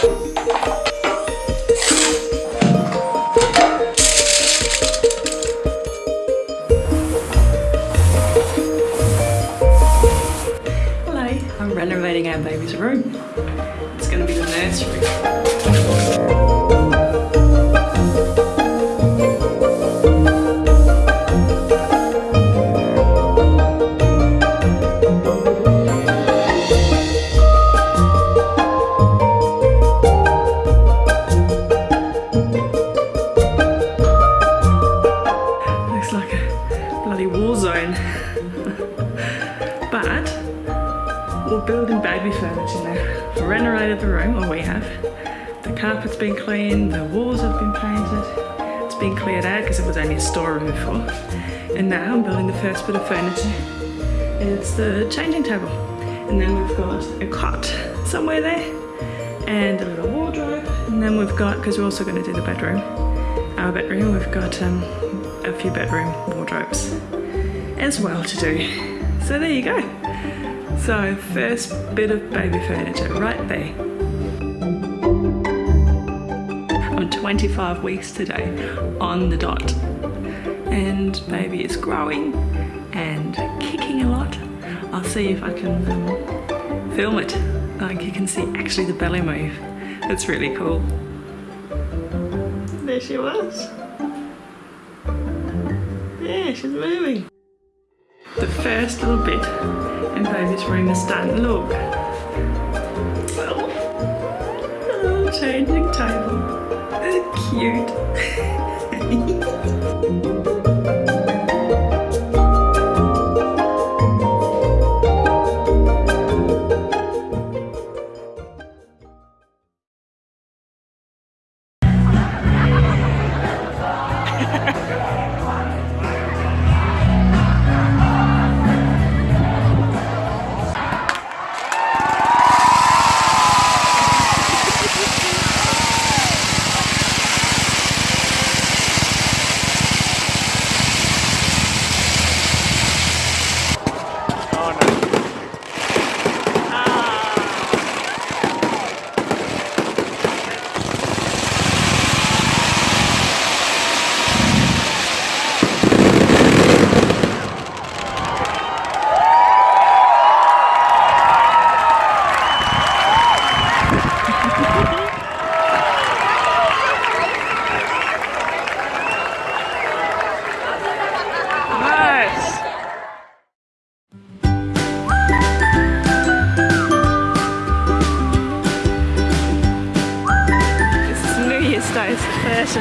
I'm renovating our baby's room. It's going to be the nursery. We're building baby furniture now. We've renovated the room, or we have. The carpet's been cleaned, the walls have been painted. It's been cleared out because it was only a storeroom before. And now I'm building the first bit of furniture. It's the changing table. And then we've got a cot somewhere there and a little wardrobe. And then we've got, because we're also going to do the bedroom, our bedroom, we've got um, a few bedroom wardrobes as well to do. So there you go. So first bit of baby furniture right there. I'm 25 weeks today on the dot and baby is growing and kicking a lot. I'll see if I can um, film it. Like you can see actually the belly move. It's really cool. There she was. Yeah, she's moving. The first little bit in baby's room is starting look. Well, a changing table. Cute.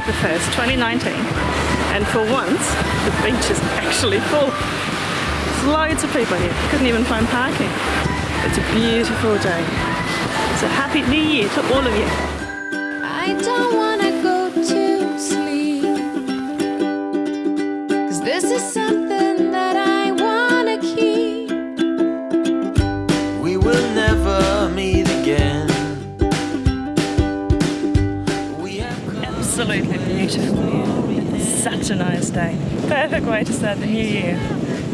the first of the first, 2019. And for once, the beach is actually full. There's loads of people here. Couldn't even find parking. It's a beautiful day. So happy New Year to all of you. Beautiful. Such a nice day. Perfect way to start the new year.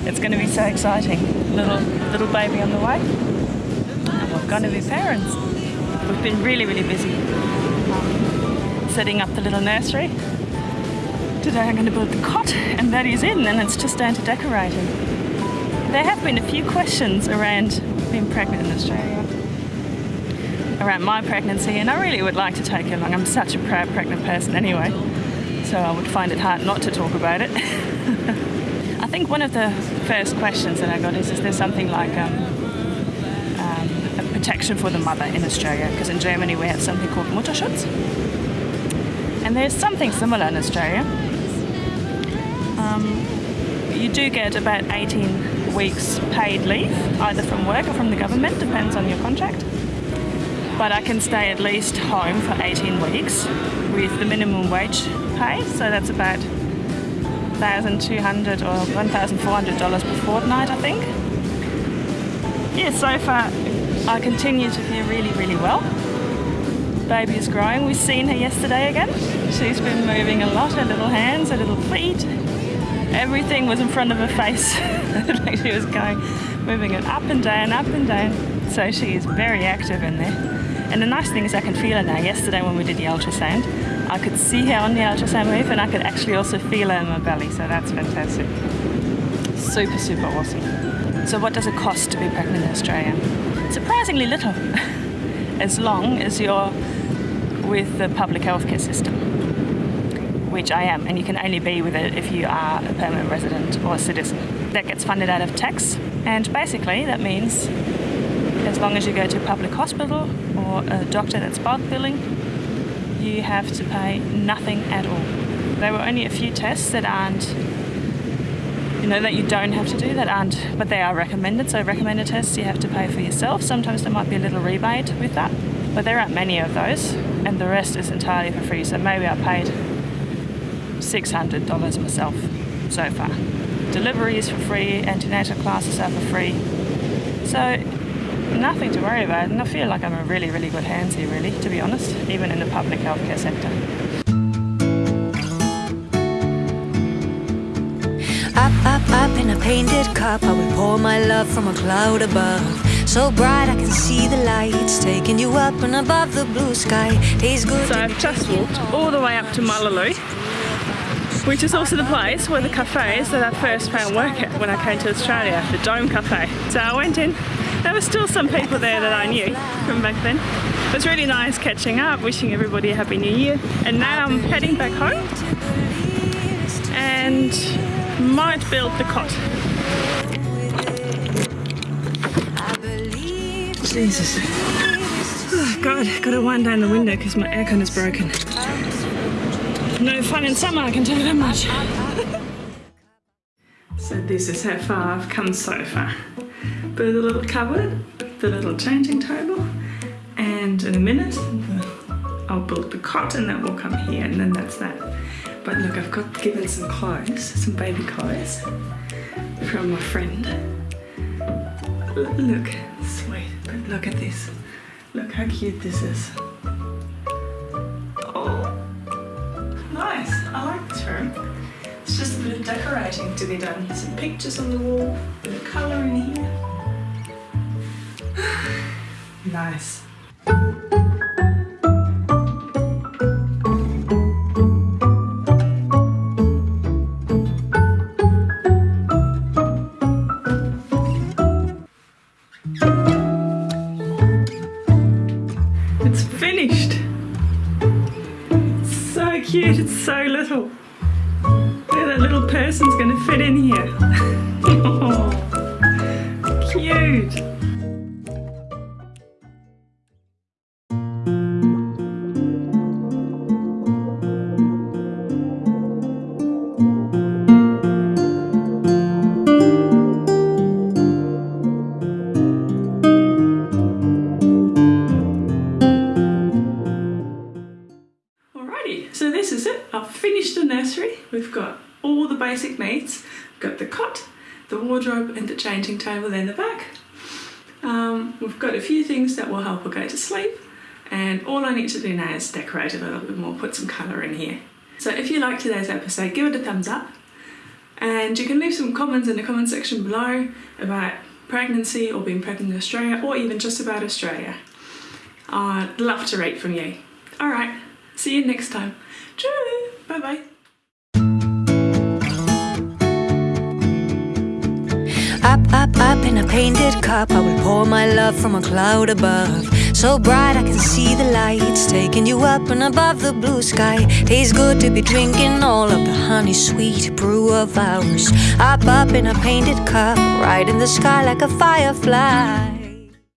It's going to be so exciting. Little little baby on the way. And we're going to be parents. We've been really, really busy setting up the little nursery. Today I'm going to build the cot and that is in and it's just down to decorating. There have been a few questions around being pregnant in Australia around my pregnancy and I really would like to take it along. I'm such a proud pregnant person anyway, so I would find it hard not to talk about it. I think one of the first questions that I got is, is there something like um, um, a protection for the mother in Australia? Because in Germany we have something called Mutterschutz. And there's something similar in Australia. Um, you do get about 18 weeks paid leave, either from work or from the government, depends on your contract but I can stay at least home for 18 weeks with the minimum wage pay, so that's about 1,200 or 1,400 dollars per fortnight, I think. Yeah, so far I continue to feel really, really well. Baby is growing. We've seen her yesterday again. She's been moving a lot, her little hands, her little feet. Everything was in front of her face. she was going, moving it up and down, up and down. So she is very active in there. And the nice thing is I can feel it now. Yesterday when we did the ultrasound, I could see her on the ultrasound wave and I could actually also feel her in my belly. So that's fantastic. Super, super awesome. So what does it cost to be pregnant in Australia? Surprisingly little, as long as you're with the public healthcare system, which I am, and you can only be with it if you are a permanent resident or a citizen. That gets funded out of tax, and basically that means as long as you go to a public hospital or a doctor that's bulk billing, you have to pay nothing at all. There were only a few tests that aren't, you know, that you don't have to do, that aren't, but they are recommended. So, recommended tests you have to pay for yourself. Sometimes there might be a little rebate with that, but there aren't many of those, and the rest is entirely for free. So, maybe I paid $600 myself so far. Delivery is for free, antenatal classes are for free. So, nothing to worry about, and I feel like I'm in really, really good hands here, really, to be honest, even in the public healthcare sector. Up, up, up in a painted cup, I will pour my love from a cloud above. So bright I can see the lights taking you up and above the blue sky. Tastes good. So I've just walked all all the way up to Mullaloo, which is also the place where the cafe is that I first found work at when I came to Australia, the Dome Cafe. So I went in, there were still some people there that I knew from back then. It was really nice catching up, wishing everybody a happy new year. And now I'm heading back home and might build the cot. Jesus. Oh God, gotta wind down the window because my aircon is broken. No fun in summer, I can tell you that much. so this is how far I've come so far. A little cupboard, the little changing table, and in a minute I'll build the cot and that will come here and then that's that. But look, I've got given some clothes, some baby clothes from my friend. Look, sweet, but look at this. Look how cute this is. Oh, nice. I like this room. It's just a bit of decorating to be done. Some pictures on the wall, a bit of colour in here. Nice. It's finished. So cute, it's so little. Look, that little person's gonna fit in here. cute. We've got all the basic needs. We've got the cot, the wardrobe, and the changing table in the back. Um, we've got a few things that will help her go to sleep, and all I need to do now is decorate it a little bit more, put some colour in here. So if you liked today's episode, give it a thumbs up, and you can leave some comments in the comment section below about pregnancy or being pregnant in Australia, or even just about Australia. I'd love to read from you. Alright, see you next time. Bye bye. Up, up in a painted cup, I will pour my love from a cloud above. So bright I can see the lights taking you up and above the blue sky. Tastes good to be drinking all of the honey sweet brew of ours. Up, up in a painted cup, right in the sky like a firefly.